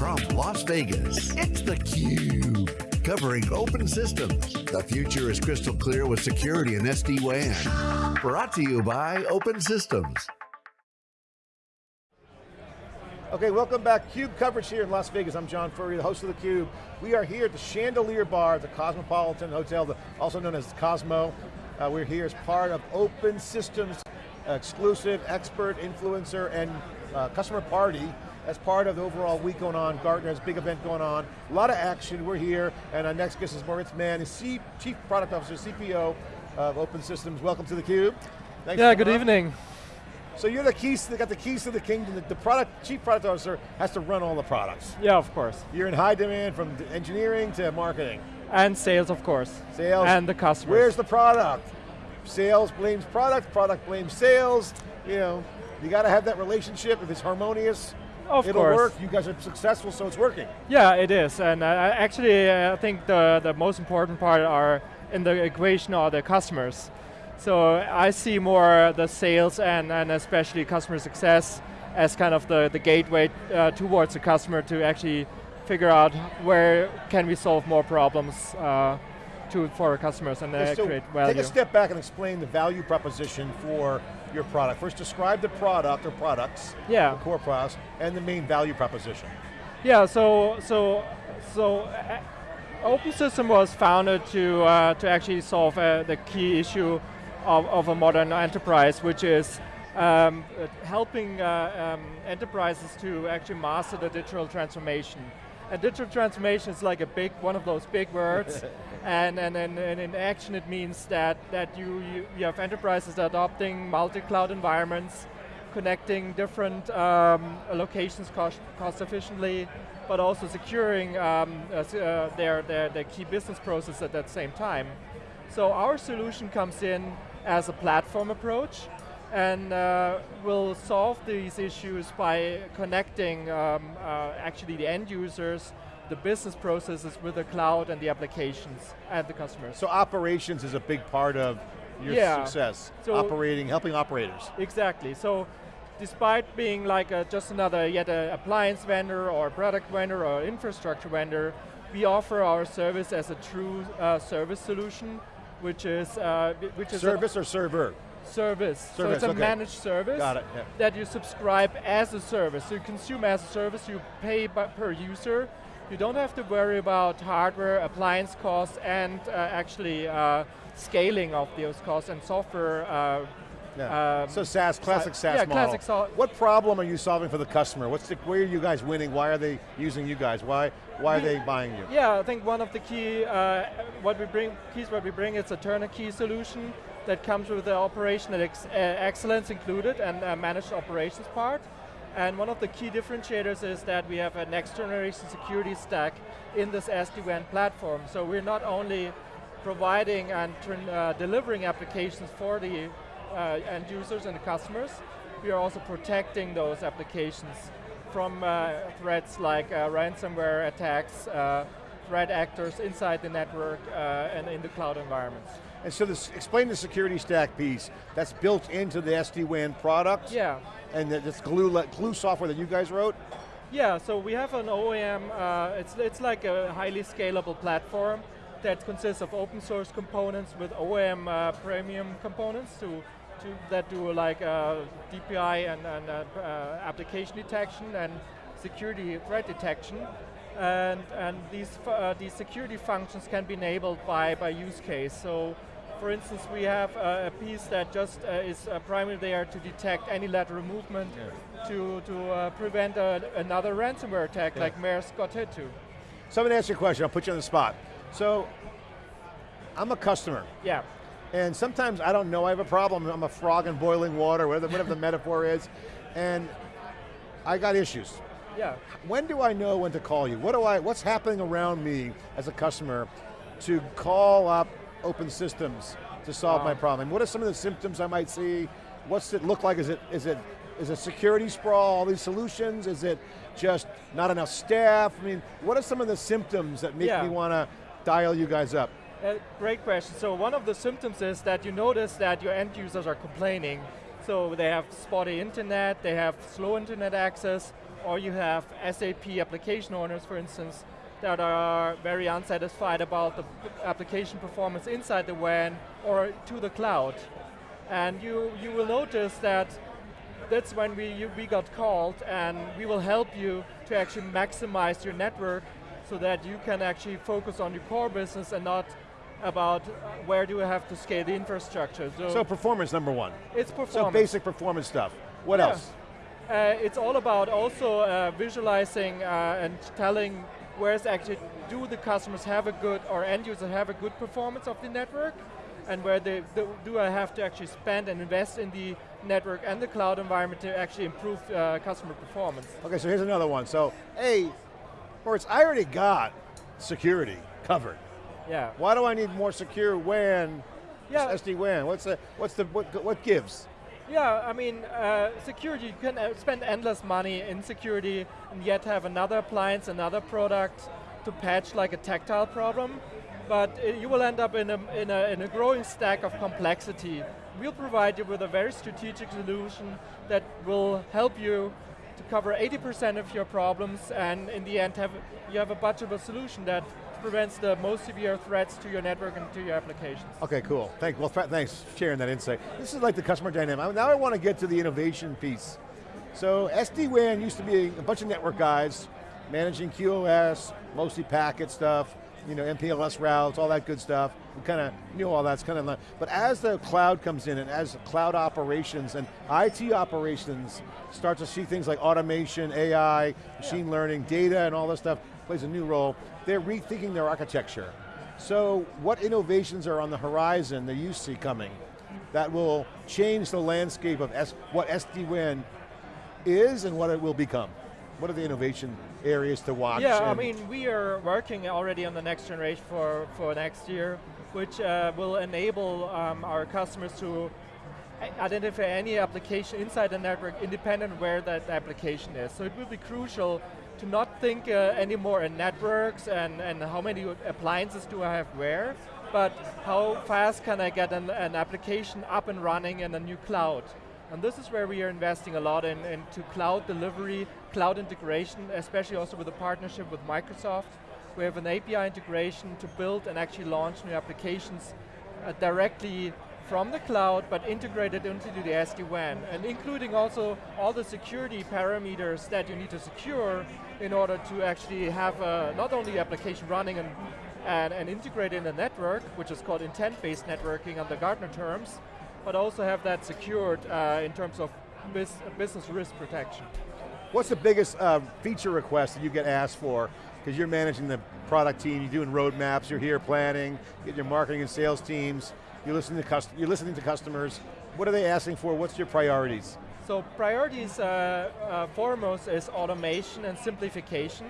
From Las Vegas, it's theCUBE. Covering open systems. The future is crystal clear with security and SD-WAN. Brought to you by Open Systems. Okay, welcome back. CUBE coverage here in Las Vegas. I'm John Furrier, the host of theCUBE. We are here at the Chandelier Bar at the Cosmopolitan Hotel, also known as Cosmo. Uh, we're here as part of Open Systems exclusive expert, influencer, and uh, customer party as part of the overall week going on. Gartner has a big event going on. A lot of action, we're here, and our next guest is Moritz Mann, C Chief Product Officer, CPO of Open Systems. Welcome to theCUBE. Thanks yeah, good on. evening. So you're the keys, they got the keys to the kingdom. The, the product, chief product officer has to run all the products. Yeah, of course. You're in high demand from engineering to marketing. And sales, of course. Sales. And the customers. Where's the product? Sales blames product, product blames sales. You know, you got to have that relationship. If it's harmonious, of it'll course. work. You guys are successful, so it's working. Yeah, it is. And uh, actually, uh, I think the, the most important part are in the equation are the customers. So I see more the sales and, and especially customer success as kind of the, the gateway uh, towards the customer to actually figure out where can we solve more problems uh, to, for our customers and uh, so create value. Take a step back and explain the value proposition for your product. First describe the product or products, yeah. the core products, and the main value proposition. Yeah, so, so, so uh, Open System was founded to, uh, to actually solve uh, the key issue of, of a modern enterprise, which is um, helping uh, um, enterprises to actually master the digital transformation. And digital transformation is like a big, one of those big words, and, and, and, and, in action it means that, that you, you, you have enterprises adopting multi-cloud environments, connecting different um, locations cost, cost efficiently, but also securing um, uh, their, their, their key business process at that same time. So our solution comes in as a platform approach and uh, will solve these issues by connecting um, uh, actually the end users, the business processes with the cloud and the applications and the customers. So operations is a big part of your yeah. success, so operating, helping operators. Exactly, so despite being like a, just another yet an appliance vendor or product vendor or infrastructure vendor, we offer our service as a true uh, service solution which is uh, which is service or server. Service. service. So it's a okay. managed service it, yeah. that you subscribe as a service. So you consume as a service, you pay per user. You don't have to worry about hardware, appliance costs, and uh, actually uh, scaling of those costs and software uh, yeah. Um, so SaaS, classic SaaS yeah, model. Classic so what problem are you solving for the customer? What's the, where are you guys winning? Why are they using you guys? Why, why are they buying you? Yeah, I think one of the key, uh, what we bring, keys what we bring is a turnkey solution that comes with the operational ex uh, excellence included and uh, managed operations part. And one of the key differentiators is that we have a next generation security stack in this SD-WAN platform. So we're not only providing and uh, delivering applications for the uh, end users and the customers. We are also protecting those applications from uh, threats like uh, ransomware attacks, threat actors inside the network uh, and in the cloud environments. And so this, explain the security stack piece that's built into the SD-WAN product. Yeah. And this glue, glue software that you guys wrote? Yeah, so we have an OEM, uh, it's, it's like a highly scalable platform that consists of open source components with OEM premium components to to, that do like uh, DPI and, and uh, uh, application detection and security threat detection. And, and these, uh, these security functions can be enabled by, by use case. So for instance, we have a piece that just uh, is uh, primarily there to detect any lateral movement yeah. to, to prevent a, another ransomware attack yeah. like Maersk got hit to. So I'm going to ask you a question, I'll put you on the spot. So, I'm a customer. Yeah. And sometimes I don't know I have a problem. I'm a frog in boiling water, whatever, whatever the metaphor is. And I got issues. Yeah. When do I know when to call you? What do I, what's happening around me as a customer to call up open systems to solve my problem? What are some of the symptoms I might see? What's it look like? Is it, is it, is it security sprawl, all these solutions? Is it just not enough staff? I mean, what are some of the symptoms that make yeah. me want to dial you guys up? Uh, great question. So one of the symptoms is that you notice that your end users are complaining. So they have spotty internet, they have slow internet access, or you have SAP application owners, for instance, that are very unsatisfied about the application performance inside the WAN or to the cloud. And you, you will notice that that's when we, you, we got called and we will help you to actually maximize your network so that you can actually focus on your core business and not about uh, where do we have to scale the infrastructure. So, so performance number one. It's performance. So basic performance stuff. What yeah. else? Uh, it's all about also uh, visualizing uh, and telling where's actually, do the customers have a good, or end users have a good performance of the network, and where they, do, do I have to actually spend and invest in the network and the cloud environment to actually improve uh, customer performance. Okay, so here's another one. So, hey, Moritz, I already got security covered. Yeah. Why do I need more secure WAN, yeah. SD-WAN? What's the, what's the, what, what gives? Yeah, I mean, uh, security, you can uh, spend endless money in security and yet have another appliance, another product to patch like a tactile problem, but uh, you will end up in a, in, a, in a growing stack of complexity. We'll provide you with a very strategic solution that will help you to cover 80% of your problems and in the end have, you have a budgetable solution that prevents the most severe threats to your network and to your applications. Okay, cool. Thank, well, thanks for sharing that insight. This is like the customer dynamic. Now I want to get to the innovation piece. So SD-WAN used to be a bunch of network guys managing QoS, mostly packet stuff, you know, MPLS routes, all that good stuff. We kind of knew all that's kind of, but as the cloud comes in and as cloud operations and IT operations start to see things like automation, AI, machine yeah. learning, data and all this stuff plays a new role, they're rethinking their architecture. So what innovations are on the horizon that you see coming that will change the landscape of S what SD-WAN is and what it will become? What are the innovation areas to watch? Yeah, I mean, we are working already on the next generation for, for next year, which uh, will enable um, our customers to identify any application inside the network independent where that application is. So it will be crucial to not think uh, anymore in networks and, and how many appliances do I have where, but how fast can I get an, an application up and running in a new cloud. And this is where we are investing a lot in, into cloud delivery, cloud integration, especially also with a partnership with Microsoft. We have an API integration to build and actually launch new applications uh, directly from the cloud, but integrated into the SD-WAN, and including also all the security parameters that you need to secure in order to actually have uh, not only application running and, and, and integrate in the network, which is called intent-based networking under Gartner terms, but also have that secured uh, in terms of business risk protection. What's the biggest uh, feature request that you get asked for? Because you're managing the product team, you're doing roadmaps, you're here planning, get your marketing and sales teams, you're listening to, you're listening to customers. What are they asking for? What's your priorities? So priorities uh, uh, foremost is automation and simplification.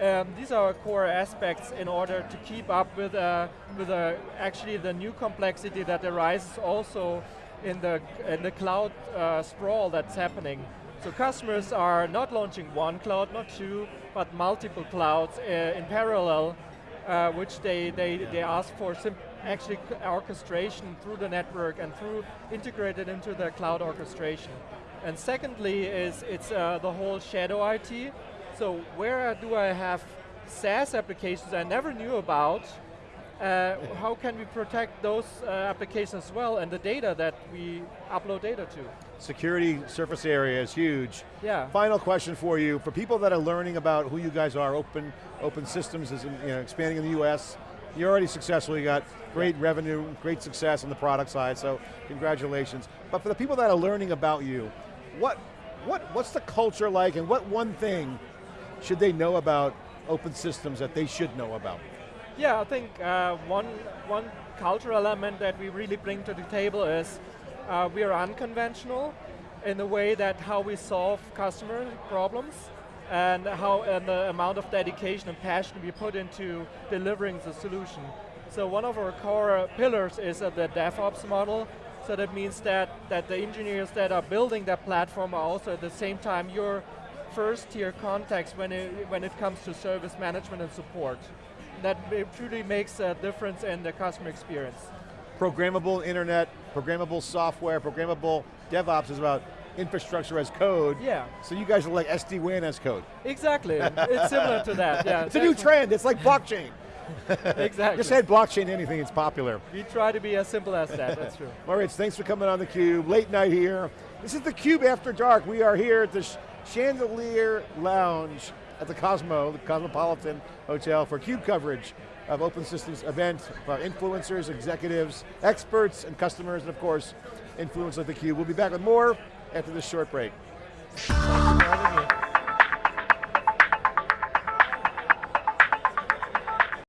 Um, these are core aspects in order to keep up with, uh, with uh, actually the new complexity that arises also in the, in the cloud uh, sprawl that's happening. So customers are not launching one cloud, not two, but multiple clouds uh, in parallel, which they, they, they ask for actually orchestration through the network and through integrated into the cloud orchestration. And secondly is it's uh, the whole shadow IT. So where do I have SaaS applications I never knew about? Uh, how can we protect those uh, applications well and the data that we upload data to? Security surface area is huge. Yeah. Final question for you, for people that are learning about who you guys are, Open, open Systems is you know, expanding in the US, you're already successful, you got great yeah. revenue, great success on the product side, so congratulations. But for the people that are learning about you, what, what, what's the culture like and what one thing should they know about open systems that they should know about? Yeah, I think uh, one, one cultural element that we really bring to the table is uh, we are unconventional in the way that how we solve customer problems and how and the amount of dedication and passion we put into delivering the solution. So one of our core pillars is uh, the DevOps model, so that means that, that the engineers that are building that platform are also at the same time your first tier context when it, when it comes to service management and support. That truly makes a difference in the customer experience. Programmable internet, programmable software, programmable DevOps is about infrastructure as code. Yeah. So you guys are like SD-WAN as code. Exactly, it's similar to that, yeah. It's a new trend, it's like blockchain. exactly. Just add blockchain to anything, it's popular. We try to be as simple as that, that's true. Moritz, thanks for coming on theCUBE, late night here. This is theCUBE After Dark. We are here at the Chandelier Lounge at the Cosmo, the Cosmopolitan Hotel for CUBE coverage of Open Systems event for influencers, executives, experts, and customers, and of course, influence of theCUBE. We'll be back with more after this short break.